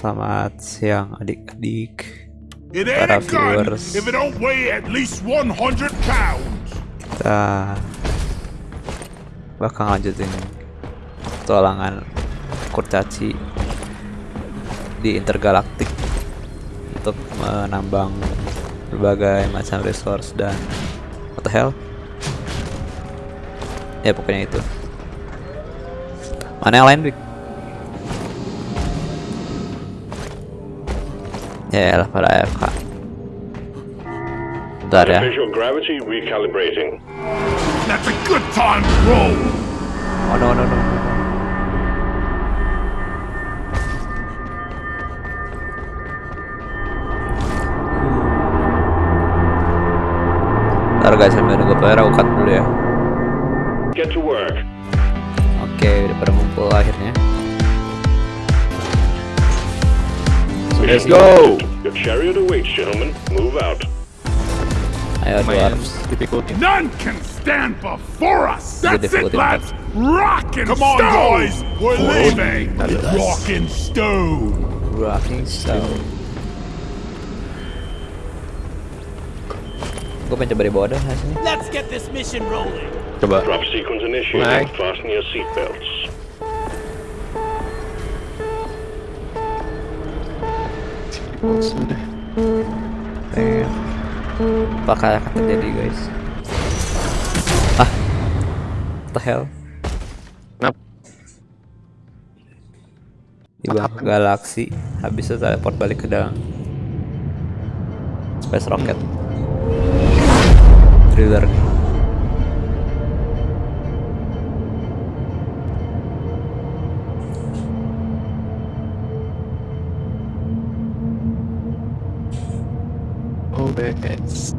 Selamat siang adik-adik Para viewers. if it don't weigh at least 100 pounds. Kita bakal lanjutin petualangan kurcaci di intergalaktik untuk menambang berbagai macam resource dan what the hell ya pokoknya itu mana yang lain Bik? Ya lah pada AFK bentar ya Visual gravity recalibrating. That's a good time to roll. oh no no no, no. Ntar guys sambil nunggu player aku cut dulu ya Get to work. Oke udah pada ngumpul akhirnya Let's go. Your chariot awaits, gentlemen. Move out. Ayo Lumayan dwarves difficulty. None can stand before us. That's it, lads. Rock and Come on, boys. We're leaving. Yes. Rock and stone. Rocking Stone Gue pengen coba di bawah dah hasilnya Let's get this mission rolling. Coba. Drop sequence initiated. Right. Fasten your seatbelts. Sudah. Pengen Apakah akan terjadi guys. Ah What the hell? Kenapa? Di bawah galaksi Habis itu teleport balik ke dalam. Space Rocket. Thriller OBS.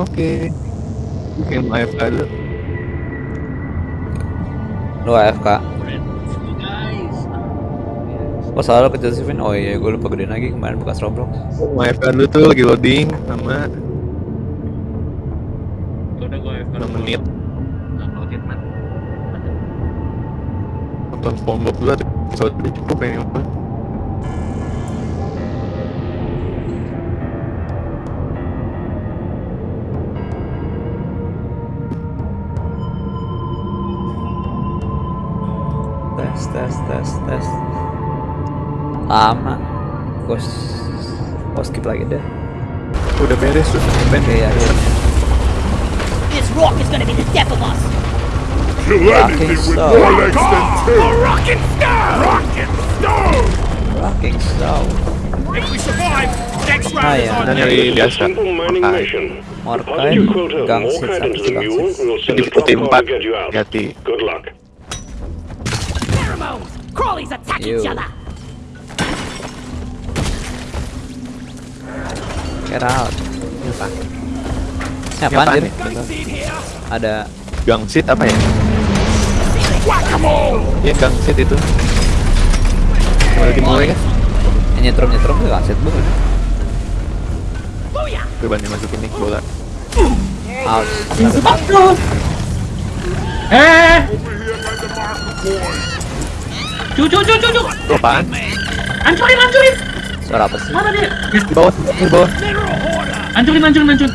Oke. Game AFK dulu. Lu AFK Oh salah ke Josephine Oh iya gue lupa gedein lagi kemarin bekas Roblox Game AFK dulu tuh lagi loading sama 6 menit. Nonton SpongeBob dulu episode ini cukup ya. Tes tes tes Lama Gue Gue skip lagi deh Udah beres tuh. Ben. Oke akhirnya This rock is gonna be the death of us. Kill Rocking anything with stone. more legs than two. Rock and stone. Rock and stone. Rocking Stone If we survive, next Ah ya Dan nyari biasa. Simple mining Morkai. mission. Morkai, Deposit your quota of Gangsis, Morkite apa into Each other! Get out Ini apa? Ini Dir? nih? Bentar. Ada Gangsit apa ya? Iya gangsit itu. Mulai dimulai kan? yang nyetrum-nyetrum tuh aset bukan? Booyah! Gue banding masukin nih bola. Ouch Eh, Cucu, cucu, Itu apaan? hancurin, hancurin. Suara apa sih? Mana dia? Di bawah, di bawah. hancurin, hancurin, hancurin.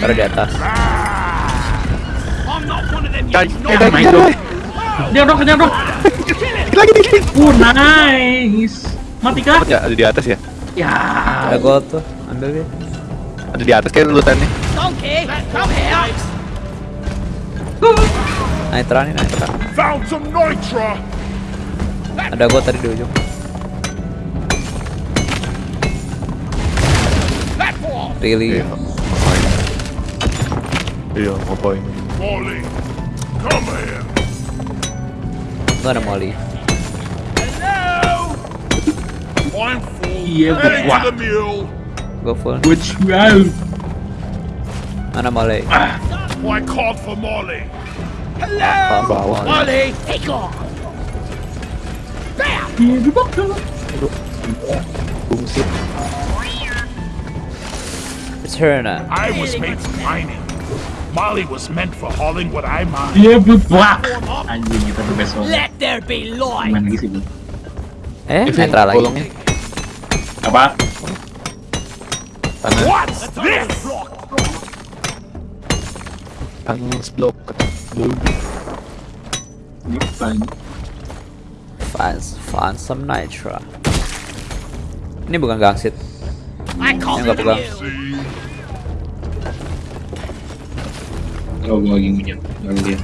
Suara di atas you eh, Oh my god. Dia dong, dia dong. Dikit lagi dikit. Uh, nice. Mati kah? Ya, ada di atas ya? Ya. Ada gold tuh Ambil dia Ada di atas kayak lutannya. Donkey! Come here! Nitra nih Nitra Found some nitra. Ada gold tadi di ujung Really? Iya, ngapain? Iya, ngapain? Wally, come here. Ada Molly Hello. I'm full. Iya, gua. to the mule. Go full Which. Mana Molly? I called for Molly. Apa? Bawah. Molly! Take off! Bam! Iya, di bawah. Bungsit. It's her now I was made for mining. Molly was meant for hauling what I mine. Dia bebak. Anjing kita the best one. Let there be light. Main lagi sih Bu. Eh, Evin, netral lagi. tolong. Apa? Tanah What's this? Ini ini? Find, find some nitra. Ini bukan gangsit. I call Yang nggak pegang. Oh, gua lagi minyak. Lalu dia.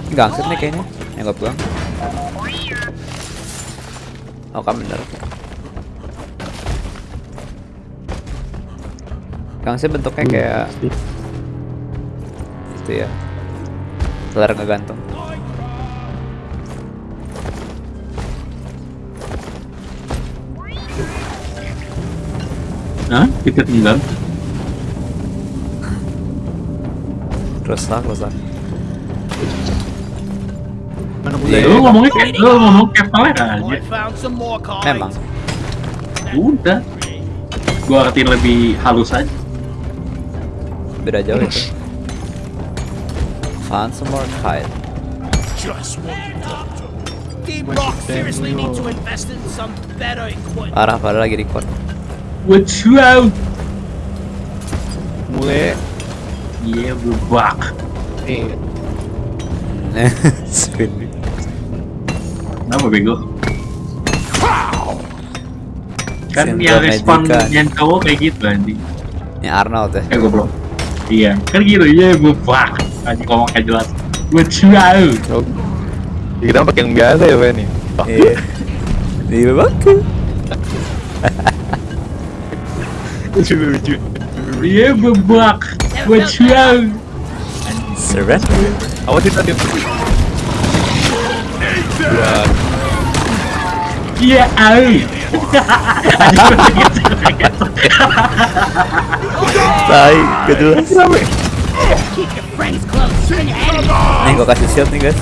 Ini gangsit nih kayaknya. Yang nggak pegang. Oh, kan bener. Gangsit bentuknya kayak itu ya. Selar ngegantung. Hah? Kita tinggal. Rusak, rusak. Mana Iya. Lu ngomongnya kayak lu ngomong kayak pelet aja. More cards. Memang. Udah. Gua artiin lebih halus aja. Beda jauh itu. Find some more kite. Just what you doctor. Deep Rock seriously need to invest in some better equipment. Parah, parah lagi record. What you out? Mulai Iya bebak. nih Spin. Kenapa bego? Kan yang respon Magica. yang cowok kayak gitu anjing. Ini Arnold ya. Eh goblok. Iya, kan gitu. Iya bebak. Anjing ngomong kayak jelas. What you out? oh. Kita pakai yang biasa ya nih oh, Iya. Iya baku. lucu lucu Iya bebak. What you out? Surrender. awas sih tadi Iya out. Anjing Tai, gak jelas. Nih gua kasih shield nih guys.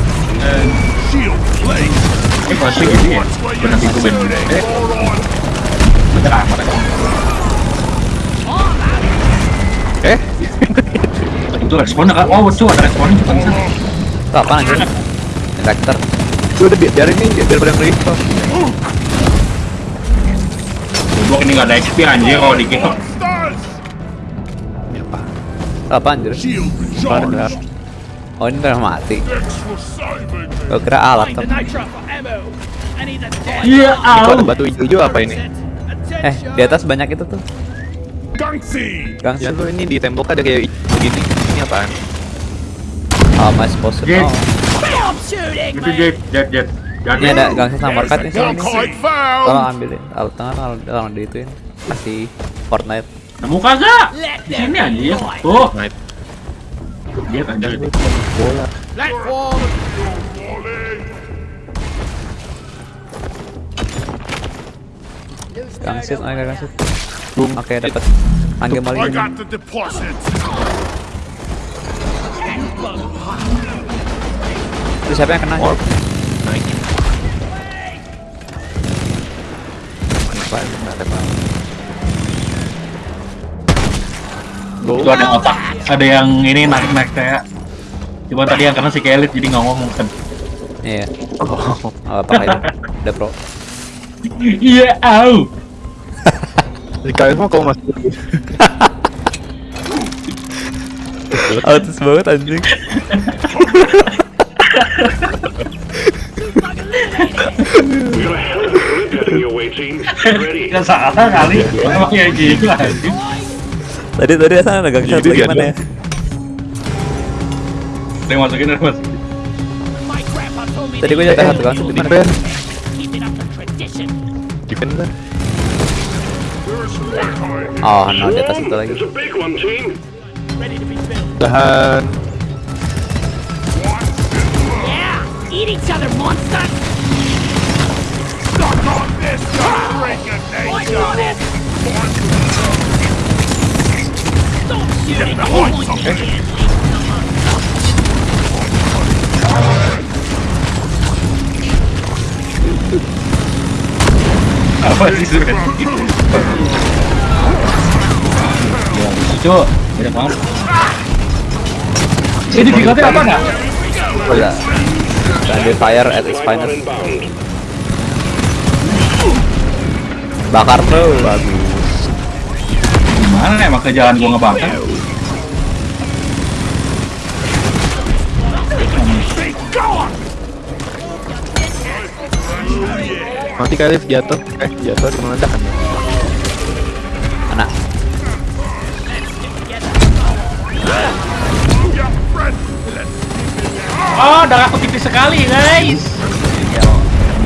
Eh pasti gitu ya. You're itu. Eh, bener amat aja. eh Itu responnya kan? Oh, betul ada responnya juga bisa. Itu apa anjir? Reactor. Udah bi- biarin nih biar pada Goblok ini nggak ada XP anjir kalau di apa anjir? Mana? recharged. Oh ini udah mati. Gua kira alat tuh. Iya ada batu hijau apa ini? Eh, di atas banyak itu tuh. Gangsi. Ya Gangsit. tuh ini di tembok ada kayak begini Ini apaan? I supposed to Jet. Itu jet, jet, jet. Ini ada gangsit sama market nih Tolong ambilin. Alat tengah tolong, tolong diituin. Kasih Fortnite. Nemu kagak? Di sini anjir. light. Tuh, dia kan dari bola. Gangsit, oh ada gangsit. Oke, dapat. The deposit. Itu siapa yang kena? Apa? Itu ada yang otak. Ada yang ini naik-naik kayak. Cuma tadi yang kena si Kelit jadi nggak ngomong kan. Iya. Oh, apa kayak Udah pro. Iya out. di kalian mau kau masuk Autis banget anjing. Nggak salah kali. Emang ya gitu anjing. Tadi tadi sana ada gangsit Gitu lagi dia mana ya? Udah masukin, me Tadi gue jatuh satu gangsit di mana? one kite. Oh, no di atas itu lagi. Tahan Yeah. Eat each other, monsters. Stuck on this. Break a Point nation. Apa sih cu. Banyak banget. Ini bigotnya apa nggak? Ya. Fire at its finest. Bakar terus. Bagus. Gimana emang kerjaan gua ngebakar? Mati kali jatuh. Eh jatuh di meledak kan. Anak. Oh, darah aku tipis sekali, guys.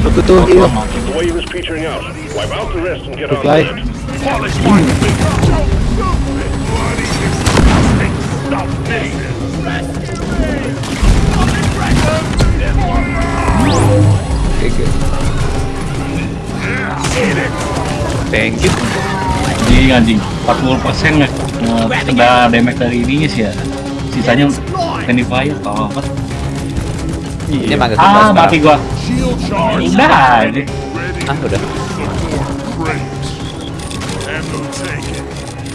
Aku tuh heal. The Oke. Thank you. Anjing, anjing. 40% nge nge- kena damage dari ininya sih ya. Sisanya friendly fire. Oh, apa? Ini manggil Ah, sebelah mati gua. Udah, ini. Ah, udah.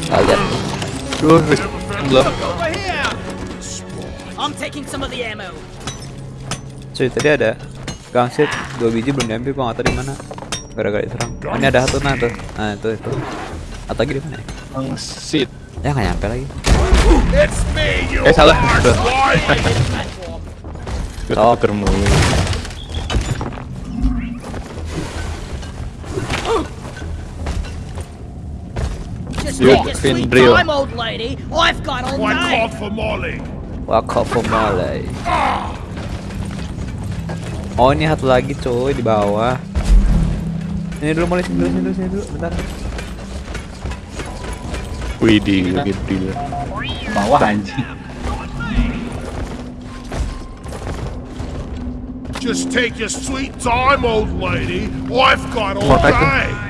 Kalian. Duh, belum. I'm taking some of the ammo. Cuy, tadi ada gangshit dua biji belum diambil gua nggak tahu di mana. Gara-gara diserang. Oh, ini ada satu nah tuh. Nah, itu itu. Atau lagi di mana ya? Shit. Ya nggak nyampe lagi. It's me, you Eh salah. arse Udah. wife. Oh. Tuker mulu. Just Good, take your Finn Drill. time, old lady. I've got all One night. call for Molly. Waka for Malay. Oh ini satu lagi cuy di bawah. Ini dulu mulai sini dulu sini dulu sini dulu bentar. Widih, gede. Bawah anjing. Just take your sweet time, old lady. I've got all What, I can- day.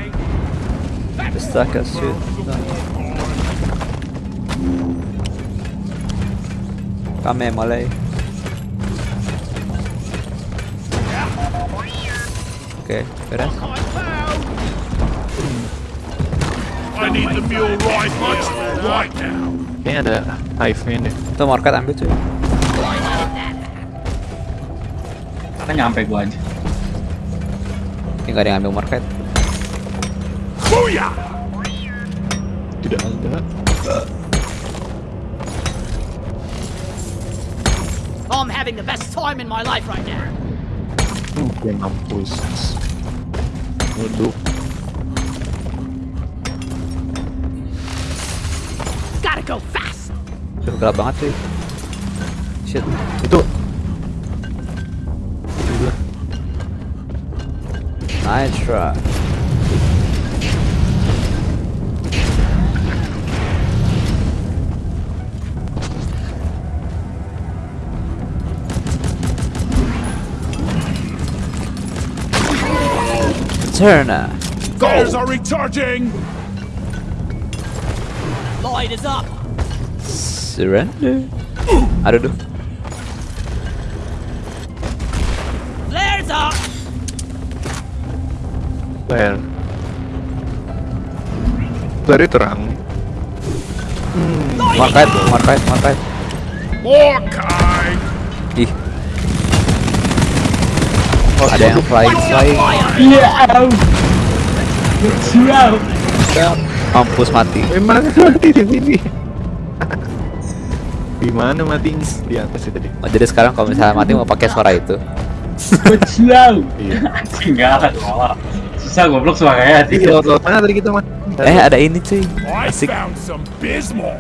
Astaga shit. Kame mulai. Oke, beres. I need the mule right here, right now. Kayaknya ada hive-nya deh. Itu market ambil cuy. Kan nyampe gua aja. Ini nggak ada yang ambil market. Booyah! Tidak ada. I'm having the best time in my life right now. Oke, mampus. Waduh. Gotta go fast. Tuh gelap banget cuy. Shit. Itu. Nice try. Turner. Fires are recharging. Light is up. Surrender. Aduh, aduh. Flares up. Flare. Flare terang. Market, market, market. More kind. Ih. Ada yang flying, flying. Iya, au. Sial. Mampus mati. Memang mati di sini. Di mana matinya? Di atas itu tadi. Oh, jadi sekarang kalau misalnya mati mau pakai suara itu. Sial. Iya. Enggak ada malah. Susah goblok suaranya. Di laut-laut mana tadi kita mah? Eh, ada ini cuy. I Asik. found some bismol.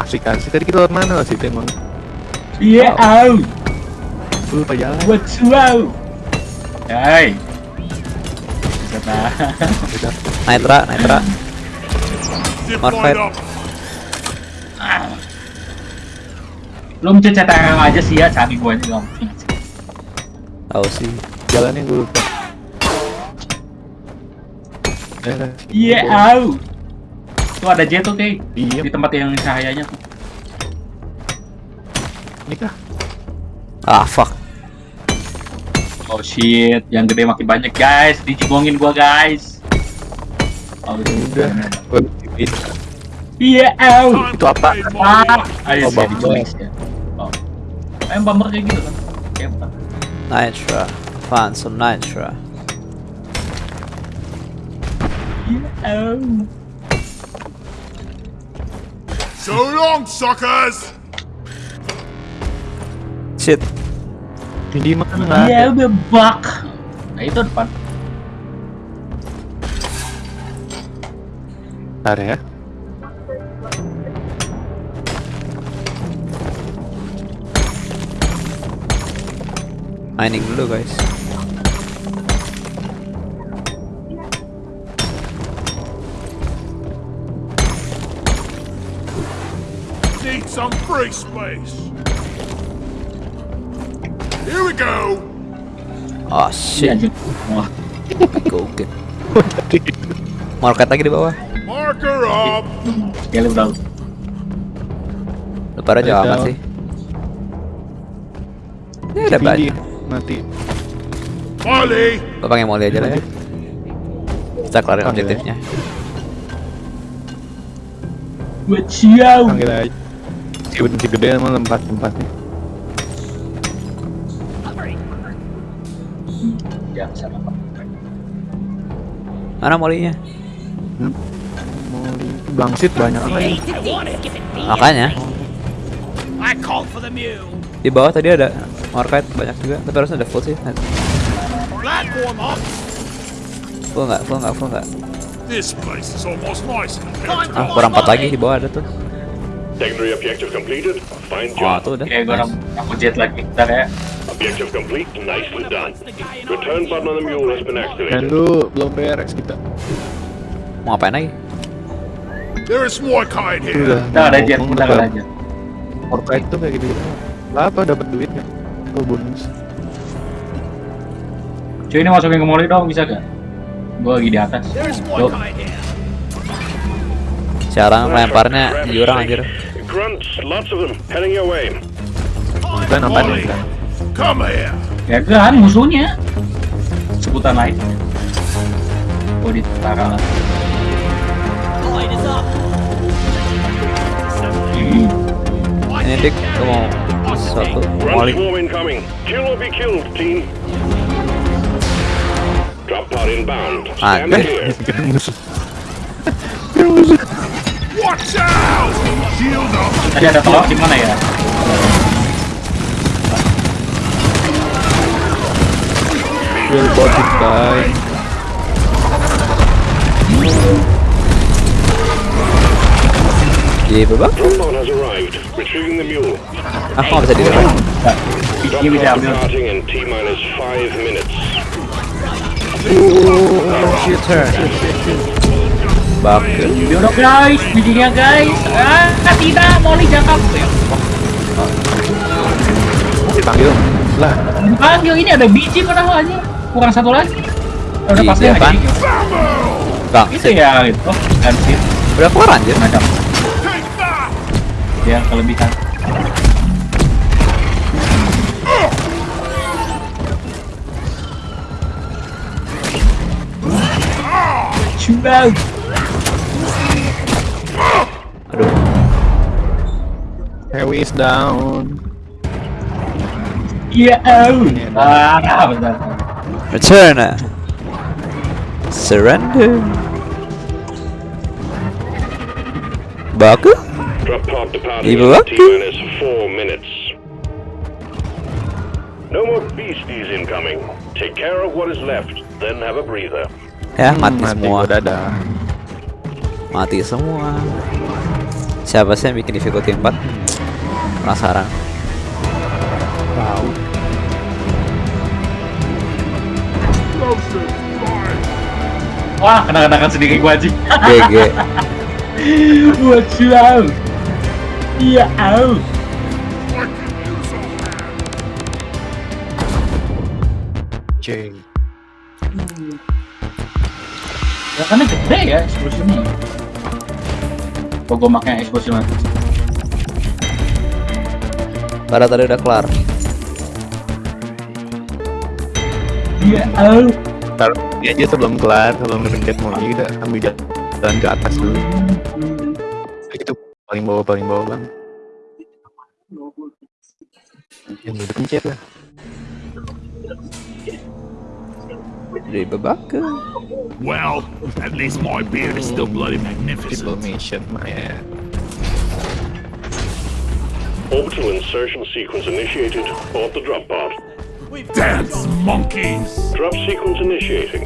Asik-asik tadi kita laut mana sih emang? Iya, au. Lu lupa jalan. Buat suau. Hai. Bisa tahan. Nitra, Nitra. Up. Lu mencet tangan aja sih ya, cari gua dong. Tahu sih. Jalannya gue lupa. Eh, Iya, au. Tuh ada jet tuh, Kay. Iya. Di tempat yang cahayanya tuh. Ini kah? Ah, fuck. Oh shit, yang gede makin banyak guys, dijibongin gua guys. Oh, itu Udah. Iya, au. Time Itu apa? Ah, ayo Oh, sih diculik ya. Oh. Em bumper kayak gitu kan. Kayak apa? Nitra. Find some nitra. Iya, au. So long, suckers! Shit. Di mana nggak Iya, ada? udah bug. Nah, itu depan. Bentar ya. Mining dulu guys. Need some free space. Here we go. Oh Iya, shit. Gogen. Market lagi di bawah. Marker up. ya lu tahu. Lebar aja amat sih. Ini ada Tinggi, banyak. Mati. Molly. Yang mau lihat aja lah ya. Kita kelarin objektifnya. Buat siau. Panggil aja. Si benci gede emang tempat-tempatnya. Mana molinya? Mau di Blangsit banyak lagi. It. Makanya di bawah tadi ada market banyak juga, tapi harusnya ada full sih. Full nggak? Full nggak? Full nggak? Ah, kurang empat lagi di bawah ada tuh. Secondary objective completed. Fine Oh, job. tuh udah. Oke, gua Nice. aku jet lagi. Bentar ya. Objective complete. Nicely done. Return button on the mule has been Dan activated. lu belum beres kita. Mau ngapain lagi? There is more kind here. udah. Ada jet, bentar udah ada jet. Fortnite tuh kayak gitu. Lah apa dapat duit ya? Oh bonus. Cuy ini masukin ke mall dong bisa gak? Gua lagi di atas. Tuh. Sekarang lemparnya di orang anjir. Grunts, lots of them. Heading your way. Kita apa nih? Kan? Come here. Ya kan musuhnya. Sebutan lain. Oh di tentara lah. Light is up. Ini dik, lu mau sesuatu? Grunt swarm incoming. Kill or be killed, team. Drop pod inbound. Stand Ah, clear. Kira musuh. Watch out! Shield up. Tadi ada telur di mana ya? Will body die. Iya, babak. Drop pod has arrived. Retrieving the mule. Ah, kok nggak bisa di depan? Enggak. Drop Ini bisa pod ambil. departing in T minus five Bakel. Yaudah guys, bijinya guys. Ah, tidak, Molly jangkap. Ya, Dipanggil. Lah, Panggil ini ada biji padahal aja. Kurang satu lagi. Udah pasti ada biji. Bang, Itu ya itu. Ganti udah keluar anjir. macam ya kelebihan. Coba. Aduh, Heavy is down. Iya, au. Ah, bentar. return. Surrender. Bakel? Drop pod departing Leave in. T minus four minutes. No more beasties incoming. Take care of what is left, then have a breather. Ya, mati mati semua. gua. Mati semua. Siapa sih yang bikin difficulty 4? Penasaran. Fire. Wah, kena-kenakan sendiri gua anjing. GG. Out. Iya, au. Ceng. Ya karena gede ya eksplosinya. Kok gua makai eksplosi Pada tadi udah kelar. Iya, au. Ntar ini aja sebelum kelar, sebelum ngecek mau kita ambil jalan ke atas dulu. paling bawah paling bawah bang yang udah pencet lah Dari babak Well, at least my beard is still bloody magnificent. diplomation mah ya Orbital insertion sequence initiated. Board the drop pod. We dance monkeys! Drop sequence initiating.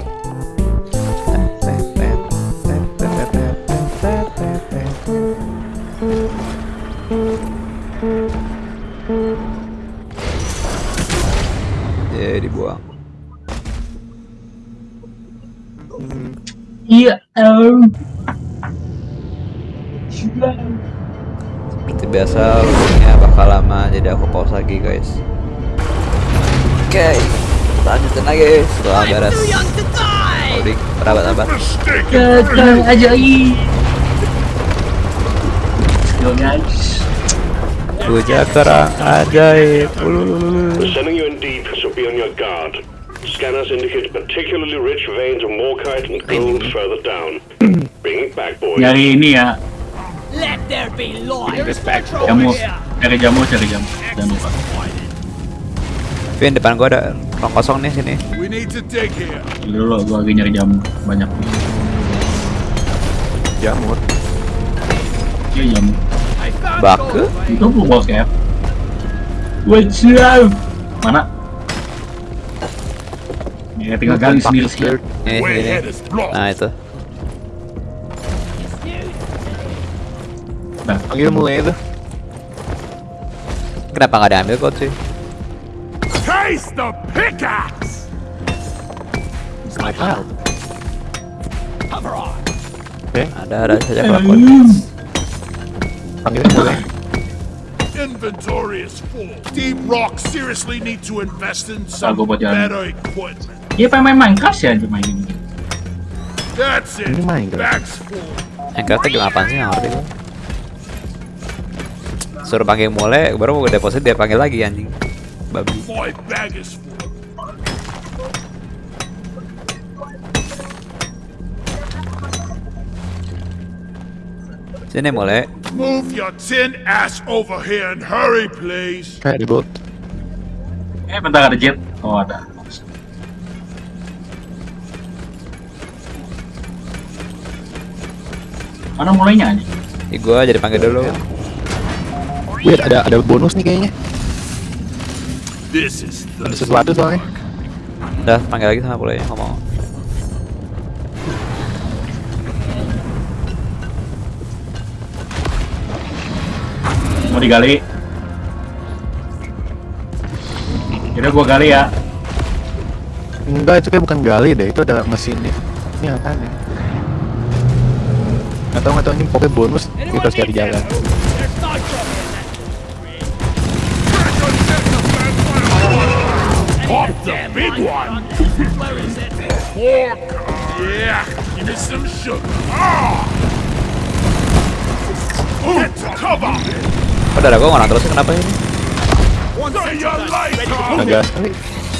Ya dibuang Iya. em. Seperti biasa loadingnya bakal lama jadi aku pause lagi guys Oke lanjutin lagi setelah beres loading berabad-abad Mistake Gagal ajaib. Yo guys. Bujak terang ajaib sending you in deep, so be on your guard. Scanners indicate particularly rich veins of morkite and gold further down. Bring it back, boys. Nyari ini ya. Jamu. Cari jamu, cari jamu. Jangan lupa. Vin depan gua ada ruang kosong nih sini. Dulu gua lagi nyari jamu banyak. jamur Iya jamu. Baku? Itu blue box ya. What's up? Mana? Ya tinggal gali sendiri sih. Nah itu Nah, panggil mulai itu Kenapa nggak diambil kok cuy Taste the pickaxe! snipe out oke Ada ada saja kelakuan panggil mulai Inventory is full. Deep Rock seriously need to invest in some better equipment. dia pengen main Minecraft ya cuma ini. That's it. Ini Minecraft. Minecraftnya gimana apaan sih ngerti gua Suruh panggil mulai baru mau deposit dia panggil lagi anjing Babi. Sini mulai Move your tin ass over here and hurry, please. kayak di bot Eh bentar ada jet. Oh ada. Mana mulainya aja? Di gua jadi panggil dulu wait ada ada bonus nih kayaknya. This is ada the sesuatu soalnya. Udah panggil lagi sama mulai ngomong. Mau digali? Kira gua gali ya. enggak itu kayak bukan gali deh itu ada mesinnya ini apa nih? Tahu nggak tahu ini pokoknya bonus kita harus cari jalan one. Where is it? Pork. Yeah. Give me some sugar. Ah. Cover. Gua ngorang terus kenapa ini sekali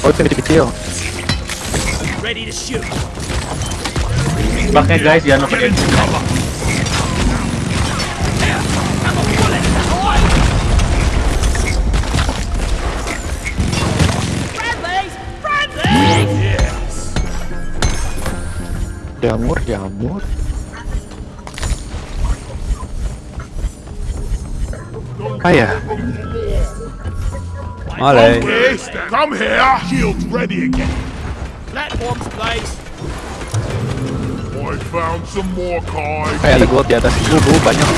oh itu kecil-kecil Ready to shoot. Pakai guys jangan lupa jamur jamur apa ya Mulai Okay, come here. Shields ready again. Platforms, please. I found some more cards. kayak gold di atas itu banyak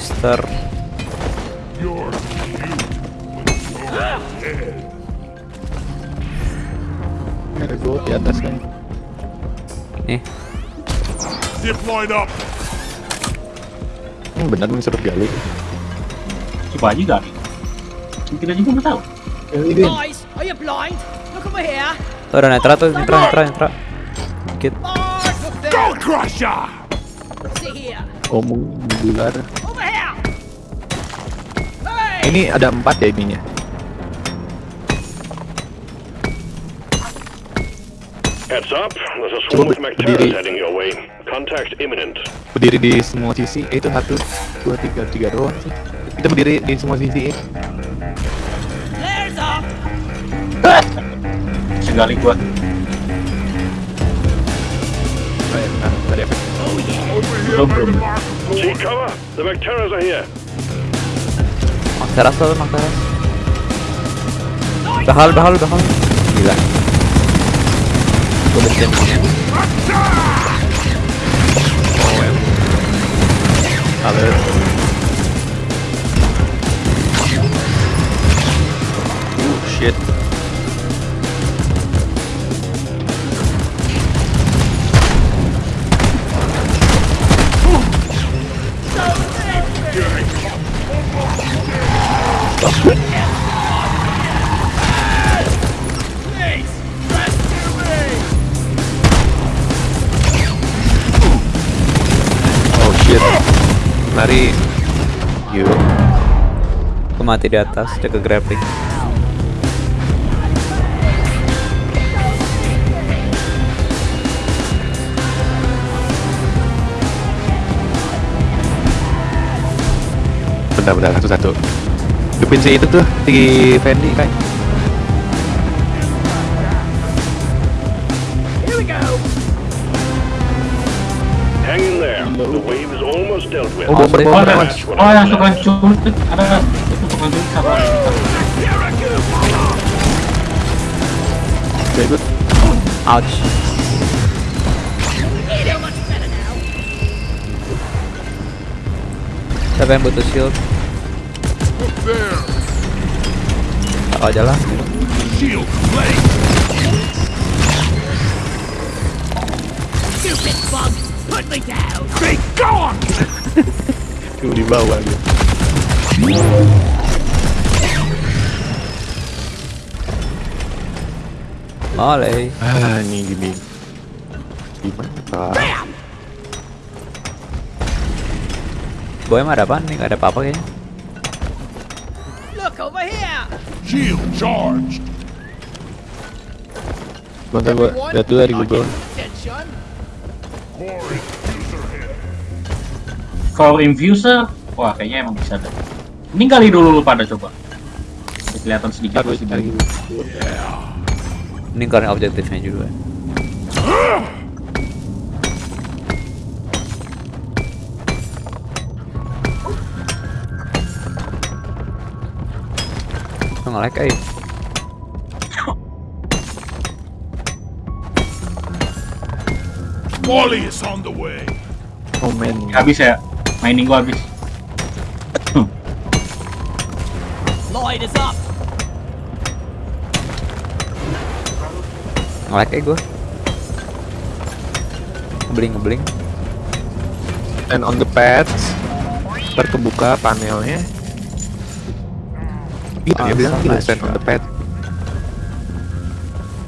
Mister ada gold di atas kan Nih Zip line up. ini benar disuruh gali Coba aja gali. Kita juga nggak tahu. Guys, are you blind? Look over here. Tuh ada netra tuh, netra, netra, netra. Dikit. Go Crusher! Omong bular. Ini ada empat ya ininya. Heads up, there's a swarm of heading your way. Contact imminent. Berdiri di semua sisi. Eh, itu satu, dua, tiga, tiga doang sih. Kita berdiri di semua sisi. Flares up. Segali gua. Nah, tadi apa? Over here, mark. See cover! The are here. Máscaras todo, máscaras. Bajal, bajal, bajal. Mira. Como siempre. A ver. Uh, shit. Mari. Yuk. Aku mati di atas, jaga grappling. Bentar, bentar, satu-satu. Hidupin si itu tuh, si Fendi kan. Oh, bomber, Oh, oh yang suka culik ada itu culik. Ouch. Now. Siapa yang butuh shield? Tak aja lah. Shield blade. Stupid bug. Put me down. Be gone! Tuh di bawah gitu. Oleh. Ah, ini gini. Gimana, Pak? Boy mah ada apaan nih? Gak ada apa-apa kayaknya. Look over here. Shield charged. Bentar gua lihat dulu dari Google. Core infuser, wah kayaknya emang bisa deh. Ini kali dulu lu pada coba. Kelihatan sedikit masih. Google. Ini karena objektifnya juga. Tuh nge-lag eh. Molly is on the way. Oh man, Habis ya, mining gua habis. Light is up. Nge-lag eh gue. Ngebling ngebling. and on the pads ntar kebuka panelnya Iya, dia bilang gitu, stand on the pad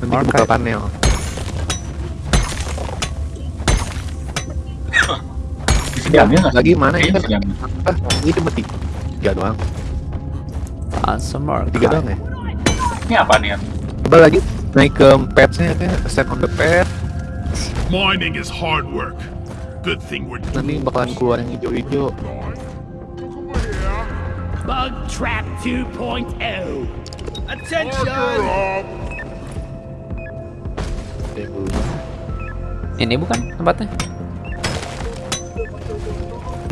Nanti kebuka panel Nggak? Lagi mana ya? Bisa diambil. Ah, ini cuma tiga doang Ansem Tiga doang ya? Ini apa nih? Coba lagi naik ke padsnya kan Stand on the pad Mining is hard work. Good thing we're Nanti bakalan keluar yang hijau-hijau Bug trap 2.0. Attention. Ini bukan tempatnya?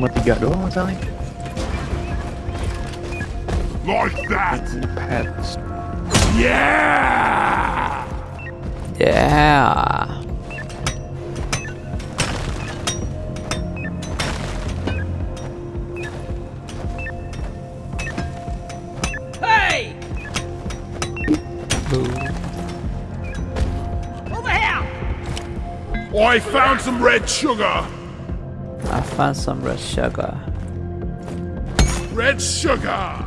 Cuma tiga doang masalahnya like that. Ini pads Yeah! Yeah. Hey! Over here. I found some red sugar find some red sugar. Red sugar!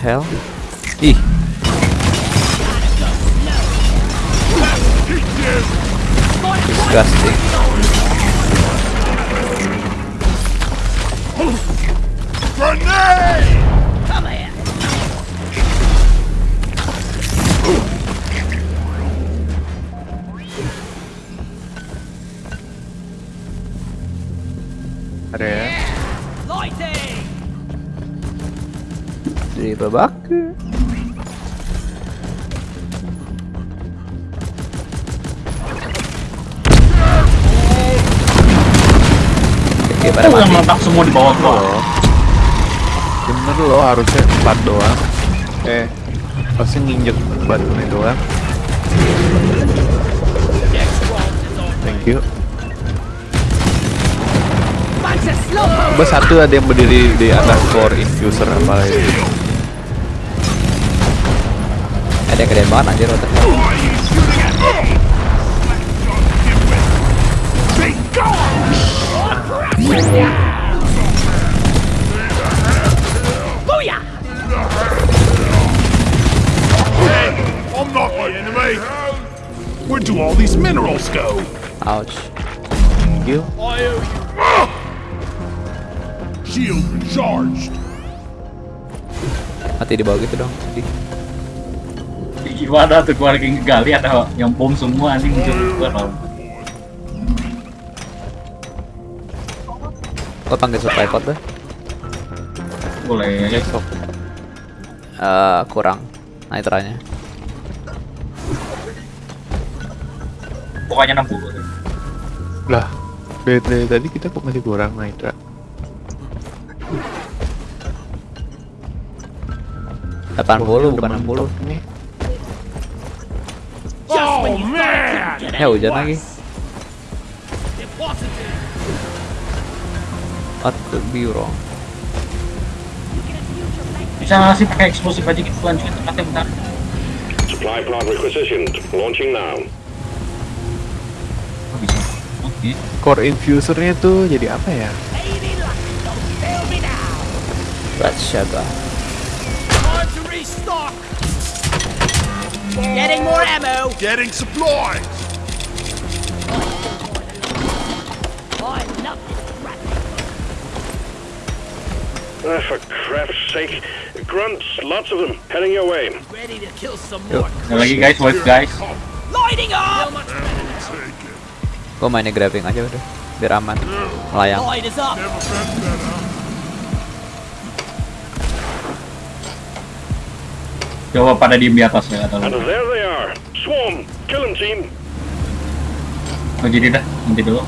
Hell? Eek. Disgusting. Grenade! Babak. Oke, pada Oh, yang mati. meledak semua di bawah gua. loh bener loh harusnya empat doang eh pasti nginjek batunya doang thank you coba satu ada yang berdiri di atas core infuser apa itu Yang gedean banget anjir otaknya. Booyah! I'm not the enemy! Where do all these minerals go? Ouch. you I owe you. Shield recharged. Mati di bawah gitu dong. Di. Gimana tuh keluarga yang gali atau yang bom semua anjing muncul keluar tau. Gua panggil supply pod deh. Boleh. besok Eh, kurang nitranya. Pokoknya 60. lah dari, tadi kita kok masih kurang nitra 80 bukan 60. nih Ya any hujan lagi. What could be wrong? Bisa nggak sih pakai eksplosif aja gitu lanjutin tempatnya bentar. Supply pod requisitioned. Launching now. Oh, bisa. Core infusernya tuh jadi apa ya. Time to restock. Getting more ammo. Getting supplies! Ah, for crap's sake. Grunts, lots of them. Heading your way. Ready to kill some more. Lagi guys, wait guys. Lighting up. Gua mainnya grabbing aja udah. Biar aman. Melayang. Coba pada diem di atas ya atau And there they are. Swarm. Kill 'em, team. Oh, jadi dah, nanti dulu.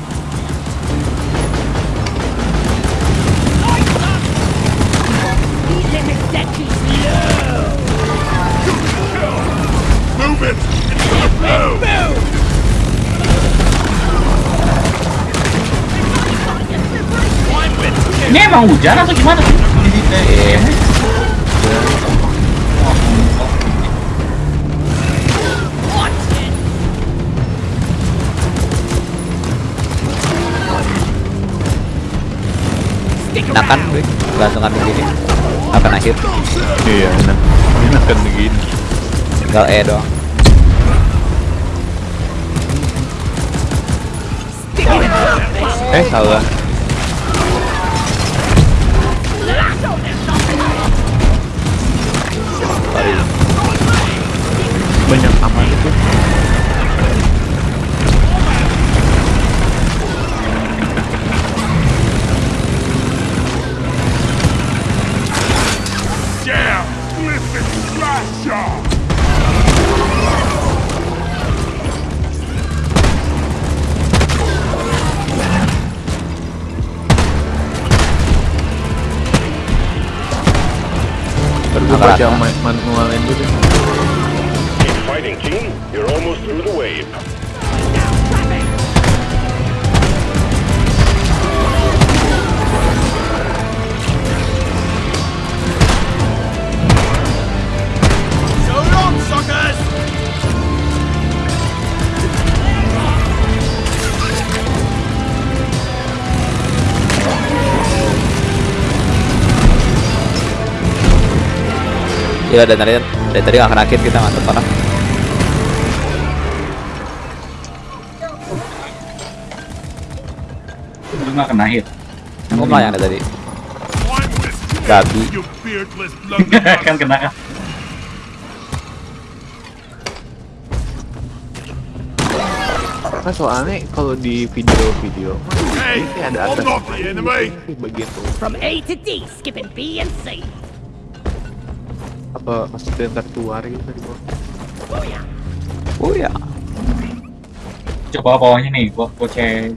Ini emang hujan atau gimana sih? Gantungan. Akan akhir. iya enak enak kan begini Tinggal E doang. eh salah banyak aman itu baca ma- manualnya dulu Gila dari tadi dari tadi kena hit kita mantap parah. Lu nggak kena hit. Aku ada tadi. You beardless blunderbuss. kan kena kan. Nah, soalnya kalau di video-video Hey, ini ada atas begitu From A to D, skipping B and C. apa maksudnya ntar keluar gitu dari bawah. Booyah. Oh ya. Coba bawahnya nih, gua gua cek.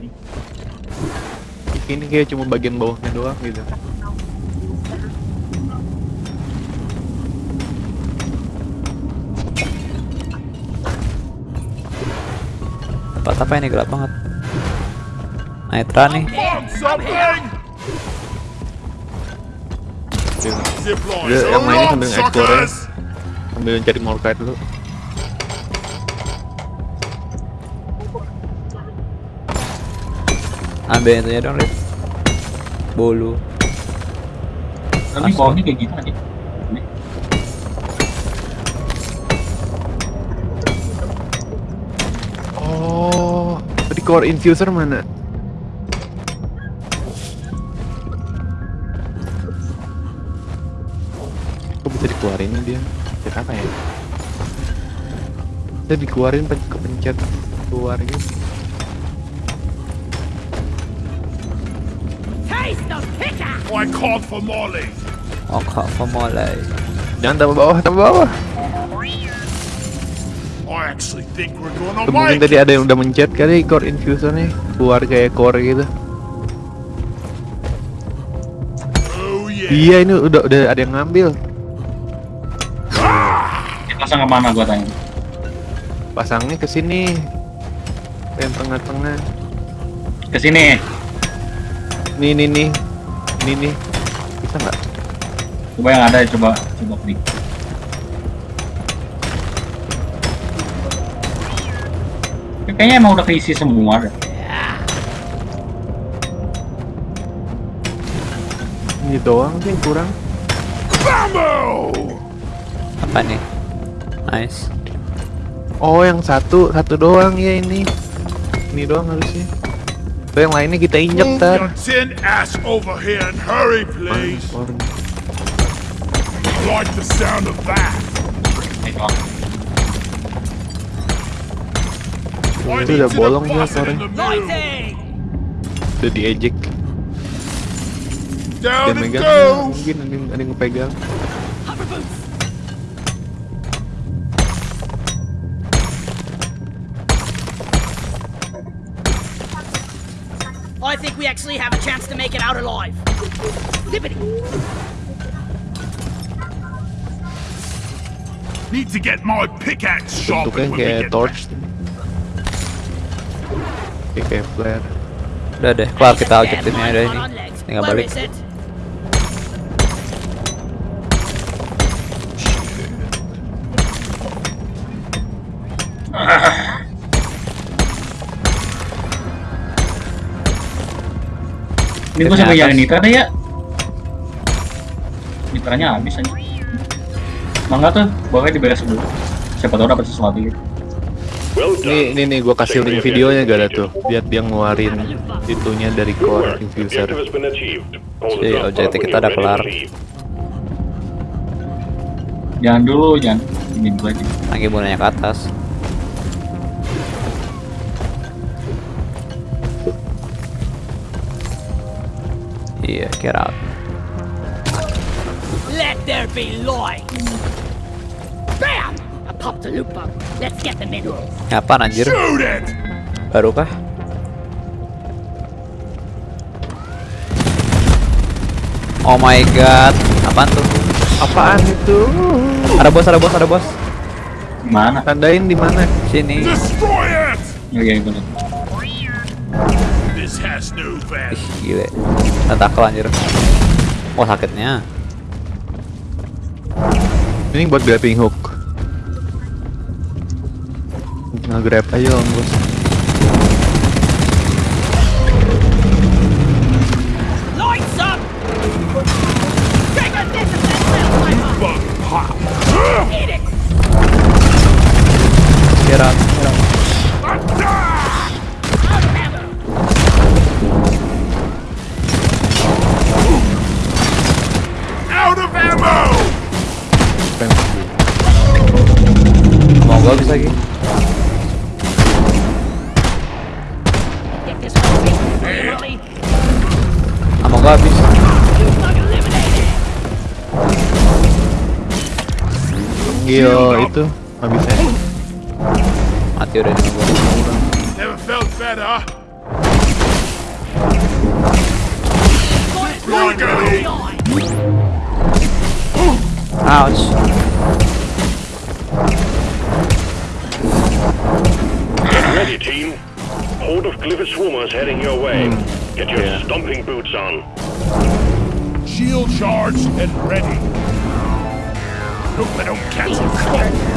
ini kayak cuma bagian bawahnya doang gitu Tempat apa ini gelap banget. Nitra nih. So yang mainnya sambil nge-explore ya. sambil cari Morkite dulu Ambil itunya dong, Rip. Bolu. Tapi bawahnya kayak gitu aja. Ini. oh tadi core infuser mana dia pencet apa ya bisa dikeluarin pen- kepencet keluar gitu! I called for Molly. Oh, kok mulai. jangan tambah bawah tambah bawah I actually think we're Tuh, mungkin tadi ada yang udah mencet kali core infuser nih keluar kayak core gitu Oh yeah. iya ini udah udah ada yang ngambil pasang ke mana gua tanya? pasangnya ke sini yang tengah-tengah Ke sini. nih nih nih nih nih bisa nggak Coba yang ada coba coba klik. Kayaknya emang udah keisi semua deh. ini doang sih yang kurang Bambo! Apa nih? Nice. oh yang satu satu doang ya ini ini doang harusnya Tuh, yang lainnya kita injek tar like the sound of that. I Itu udah bolong mill. Lighting! udah diejek goes. mungkin ada yang, ada yang ngepegang we actually have a chance to make it out alive. Zippity! Need to get my pickaxe bentuknya sharpened when we get torch kayak kayak flare Udah deh, kelar kita Stand objektifnya my udah one ini. on. Tinggal balik. Ini sampai atas. yang nitra deh ya. Nitranya habis aja. Mangga tuh, bawahnya diberes dulu. Siapa tahu dapat sesuatu gitu. Done. ini nih gua kasih link videonya gak ada tuh lihat dia ngeluarin itunya dari core infuser Jadi, pod when kita udah kelar. Jangan dulu, jangan. Ini dulu aja. Lagi bunanya ke atas. Iya, get out. Let there be light! Bam! I popped a loop bug. Let's get the minerals. Ngapain anjir? Shoot it! Baru kah? Oh my god, apaan tuh? apaan itu Ada bos, ada bos, ada bos. Mana? tandain di mana Sini. Destroy it! Oh iya, gue liat. This has no value. Gile. Tentakel anjir. Wah, sakitnya. ini buat grabbing hook nge-grab aja om bos Mati udah. Never felt better. Got it. Reloading. Ouch. Get ready, team. Horde of Glyphid swarmers heading your way. Hmm. Get your stomping boots on. Shield charged and ready. Hope I don't catch a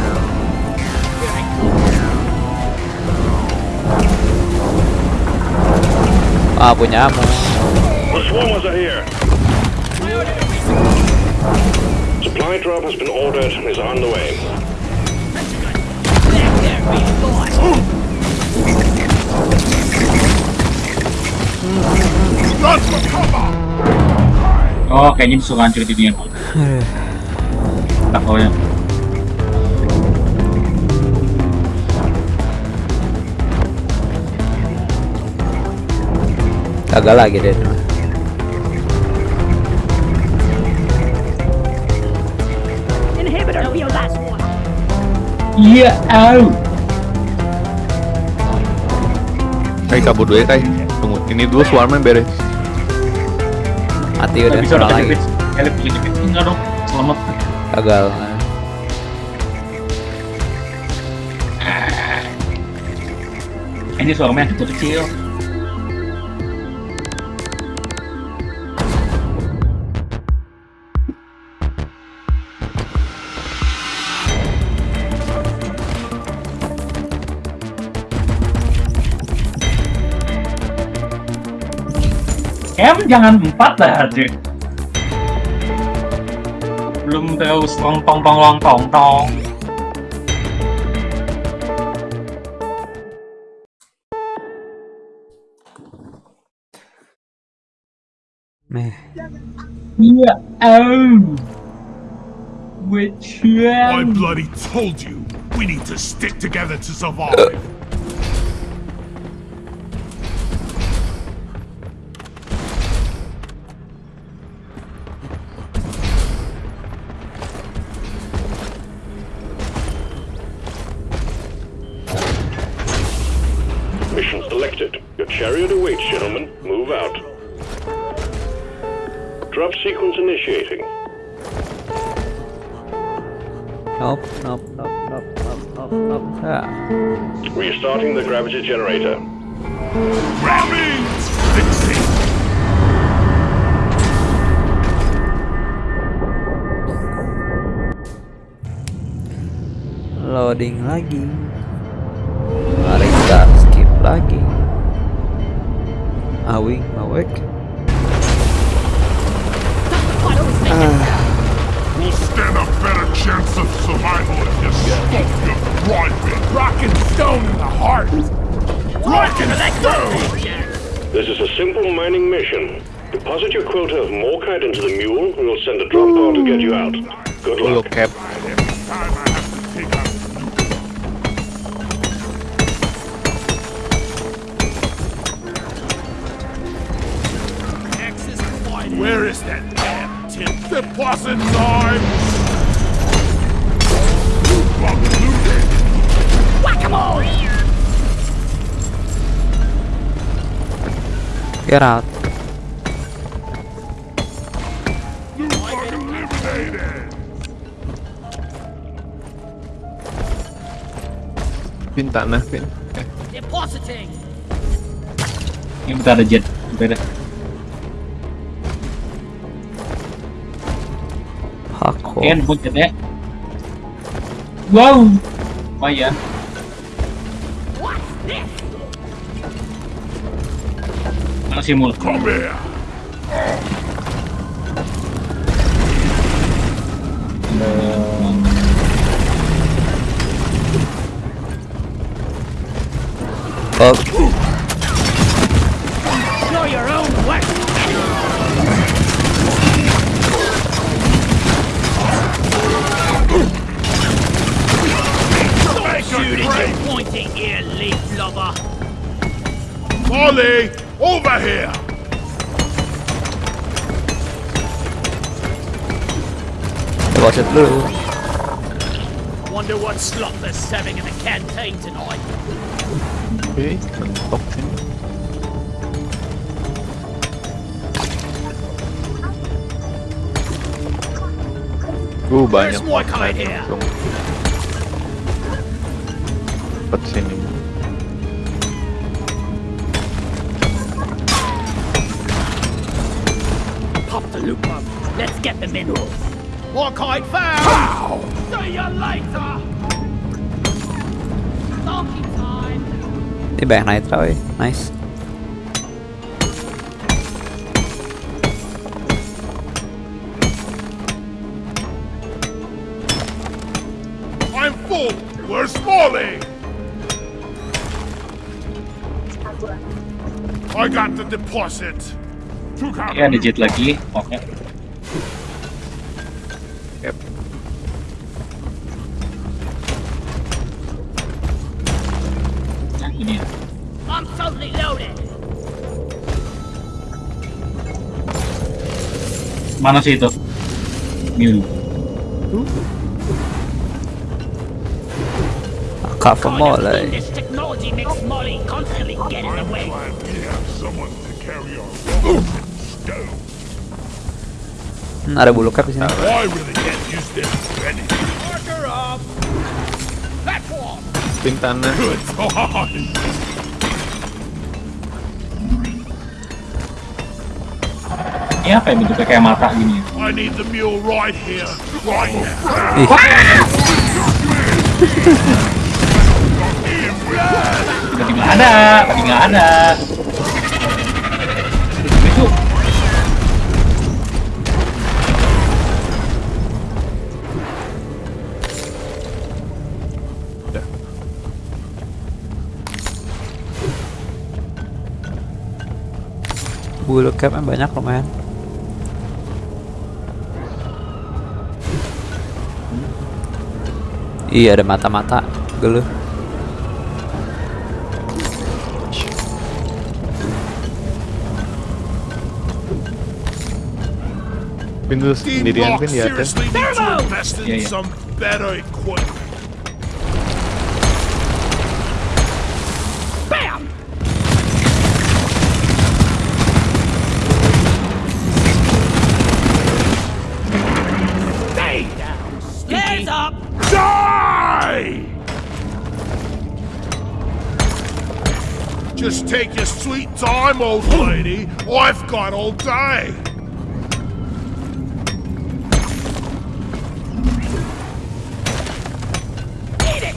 Ah, punya ammo. Supply drop has been ordered and is on the way. Oh, kayaknya disuruh hancur di dunia. Tak ya. Gagal lagi deh. Iya, au. Kai kabur dulu ya Kai. Tunggu, ini dulu swarmnya beres. Mati udah bisa lagi. kepit. Elip punya kepit. Enggak dong. Selamat. Gagal. Ini suaranya kecil-kecil. Jangan empat lah cik Belum terus tong tong tong tong tong tong Meh. Iya, au Which I bloody told you. We need to stick together to survive. Sequence initiating. Help! Help! Help! Help! Help! Help! Ah. Restarting the gravity generator. Rabbit! Loading lagi. Quota of morkite into the mule, we'll send a drop pod to get you out. Good Dulu luck. cap. Every time I have to take out Where is that damn tip? Deposit time! You bug looted! Whack-a-mole! Get out. Pin. Depositing! Ini bentar ada jet. Bentar ada. Hako. Oke, nemu jetnya. Wow. Lumayan. What's this? Mana sih mul? Come here! Pointy ear, leaf lover. Molly, over here! coba set dulu. Wonder what slop they're serving in the canteen tonight. Oke, mentok sini. Uh, banyak There's more banget kite here. Langsung. Cepet sini. Pop the loop up. Let's get the minerals. More kite found. See you later. Donkey time. Ini banyak nitro ya. Nice. Oke, ada jet lagi. Oke. Yep. Nah, ini ya. I'm totally loaded. Mana sih itu? Kak more of like. This technology makes Molly constantly get in the way. Hmm, ada bulu cap di sini. Pin tanah. Ini apa ya bentuknya kayak mata gini ya? I need the mule right here, right now. Nggak ada, tadi nggak ada. Bulu capnya banyak lumayan. Iya ada mata-mata geluh. Pin dulu Team sendirian Rock pin di atas. seriously need time, old lady. I've got all day. Eat it.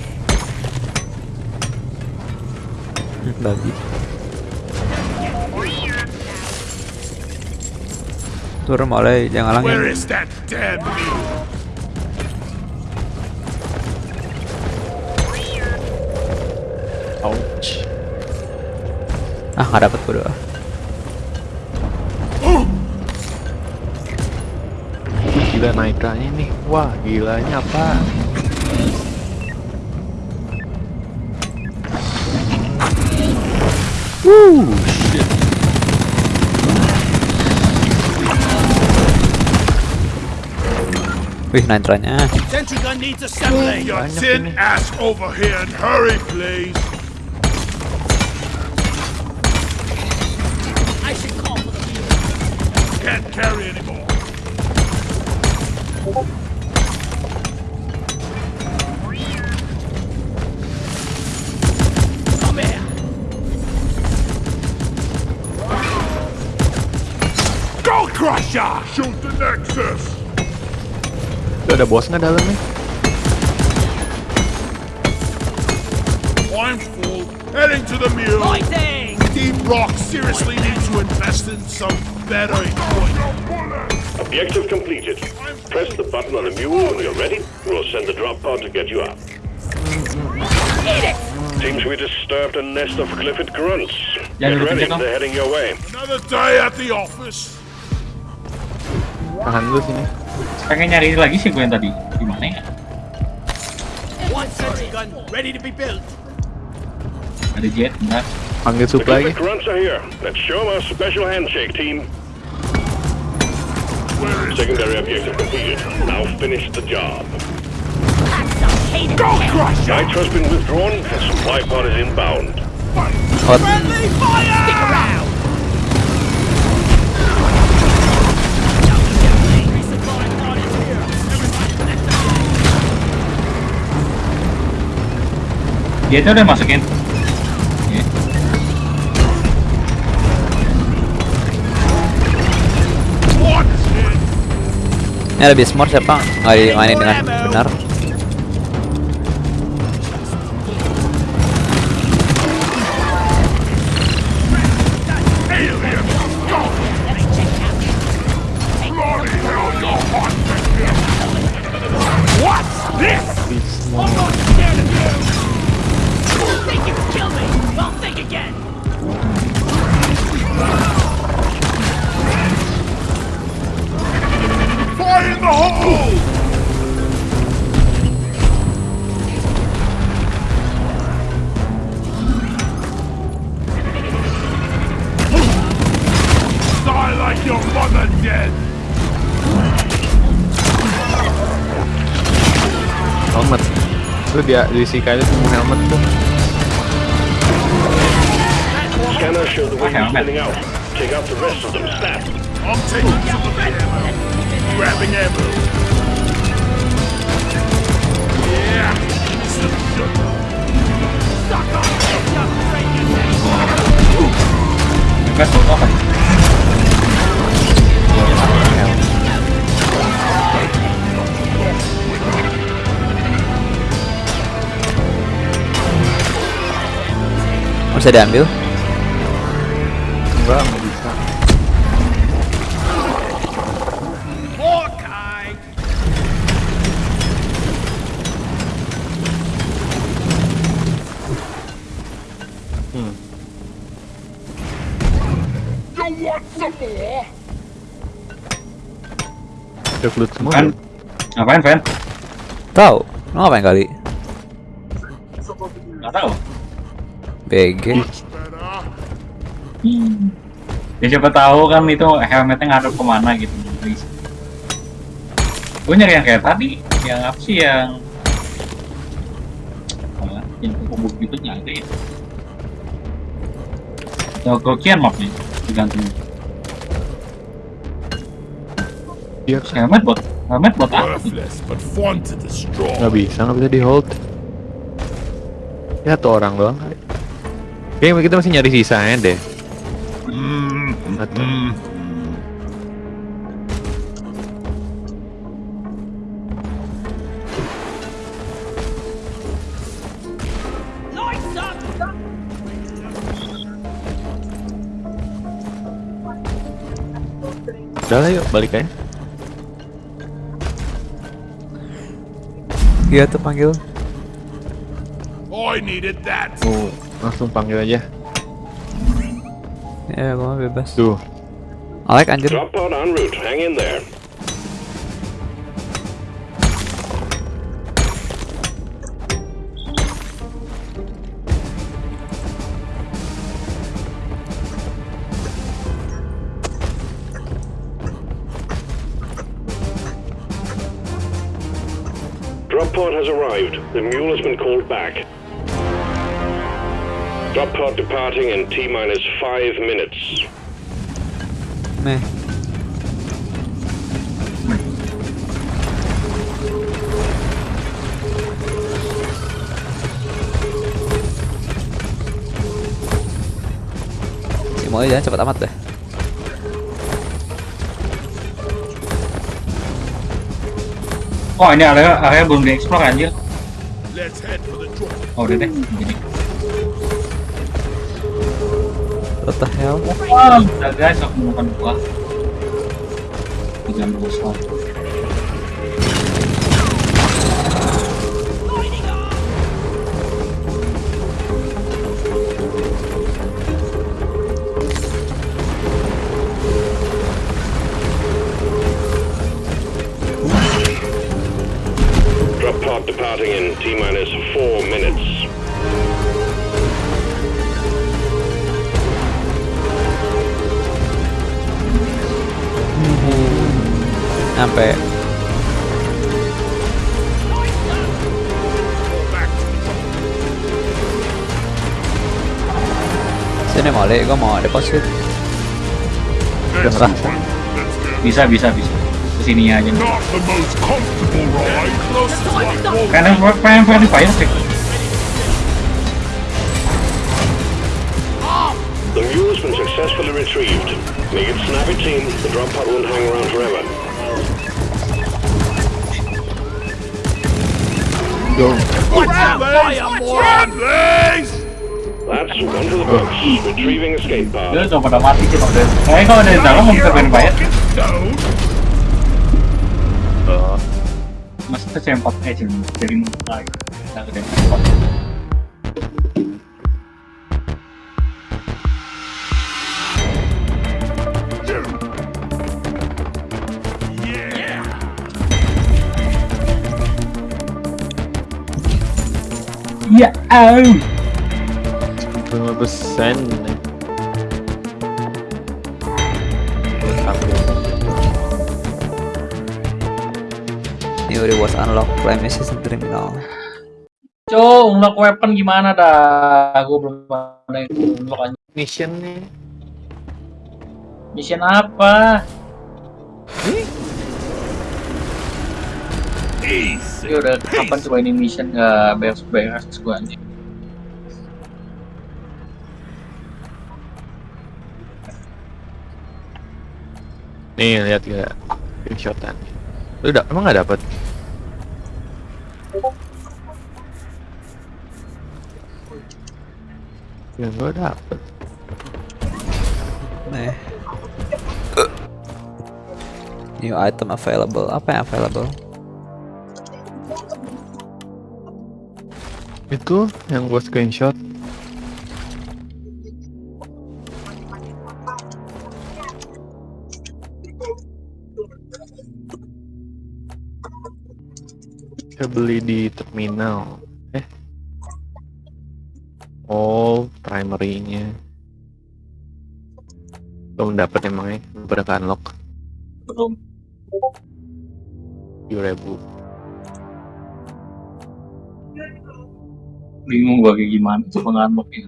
Hmm, Babi. Turun mulai jangan Where langit. is that damn mule? Ouch. Ah nggak dapet berdua. Gila naikannya nih. Wah, gilanya apa? Wih nitronya. Sentry gun needs assembling. Your ini. ass over here and hurry, please. Carry anymore. Come here. Go Crusher! Shoot the Nexus! Tuh ada bos nggak dalam nih? I'm full. Heading to the mule. Fighting. Team Rock seriously needs to invest in some better equipment. Objective completed. Press the button on the mule when you're ready. We'll send the drop pod to get you up. Seems we disturbed a nest of Clifford grunts. Jangan Get ready, they're heading your way. Another day at the office. Tahan dulu sini. Pengen nyari lagi sih gue yang tadi. Di mana ya? One sentry gun ready to be built. Ada jet, enggak. Panggil The supply Clifford grunts are here. Let's show them our special handshake, team. Secondary objective completed. Now finish the job. Go crush Night has been withdrawn and supply pod is inbound. Hot. Friendly fire! Stick around! Resupply pod is here. Ini lebih smart siapa? Nggak dimainin dengan benar. Itu dia diisi kali semua helmet tuh. Scanner show the way Okay, you're spinning out. Take out the rest of them, snap. I'm taking some of the ammo. Grabbing ammo. Yeah. Some sugar. Bebas foto Bisa diambil. Enggak, nggak bisa. Hawkeye! You want some more? Recruit semua. Kan? Ngapain, Van? Tahu? Lu ngapain kali? BG. Ya siapa tahu kan itu helmetnya ngadep ke mana gitu. Gue nyari yang kayak tadi, yang apa sih yang apa, yang kubur gitu nggak ada ya. Yang kokian mapnya digantung. Iya, Helmet buat helmet buat apa? nggak bisa, nggak bisa di hold. Ya tuh orang doang kali. Kayaknya kita masih nyari sisanya deh. Atau up! udah lah yuk balik aja. Iya tuh panggil. I needed that. Oh, langsung panggil aja. Ya gua bebas. Tuh, Alek anjir. Drop pod en route. Hang in there. Drop pod has arrived. The mule has been called back. Drop pod departing in T minus five minutes. Nih. Si Molly jangan cepet amat deh. Oh ini area area belum dieksplor anjir. Oh udah deh. What the hell? Wah, udah guys aku menemukan buah. Jangan bosan. Sampai Sini Molly, gue mau deposit Udah. Bisa bisa bisa. Ke sini aja. Pengen pengen pengen fire sih. The mule's been successfully retrieved. Make it snappy, team. The drop pod won't hang around forever. Please! That's one for the books. Retrieving escape pod. Dia udah pada mati sih udah. Kayaknya kalau dari dalam mau bisa. Stone. Maksudnya sempat aja dari Ya, au. 5 persen. New rewards unlock Prime Season Terminal Cuk, unlock weapon gimana dah? Gue belum ada yang unlock aja. Mission nih. Mission apa? Ya udah kapan coba ini mission nggak beres beres gue anjing. Nih lihat ya screenshotan. Lu udah emang nggak dapet? Ya gua dapet. Nih New item available Apa yang available? Itu yang gua screenshot. Saya beli di terminal. Eh. Oh, primary-nya. Belum dapat emangnya, belum pada unlock. Belum. 7000 Bingung gue kayak gimana coba ngantuk ya.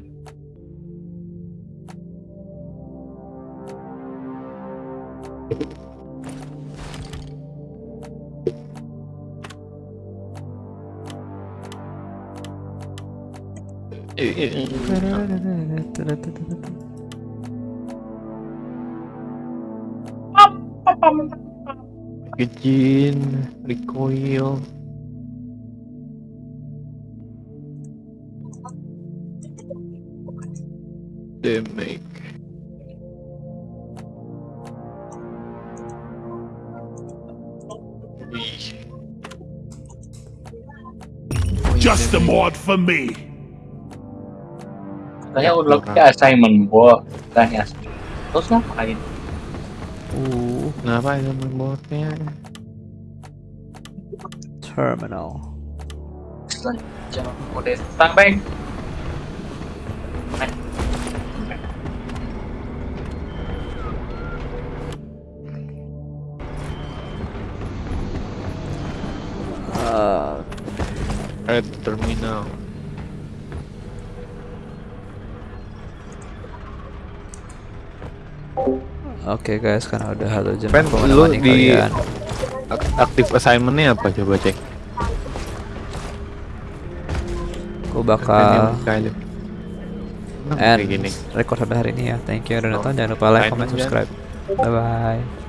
Packaging, recoil. Damage. Ih. Just a mod for me. Katanya unlocknya assignment gua tanya. Terus ngapain? Uh, Kenapa itu membuatnya? terminal Jangan mode standby. uh, Oke guys, karena udah jam Pen, lu di kalian. ak- aktif assignmentnya apa coba cek? Aku bakal gini. record sampai hari ini ya. Thank you udah nonton. Jangan lupa like, comment, subscribe. Bye bye.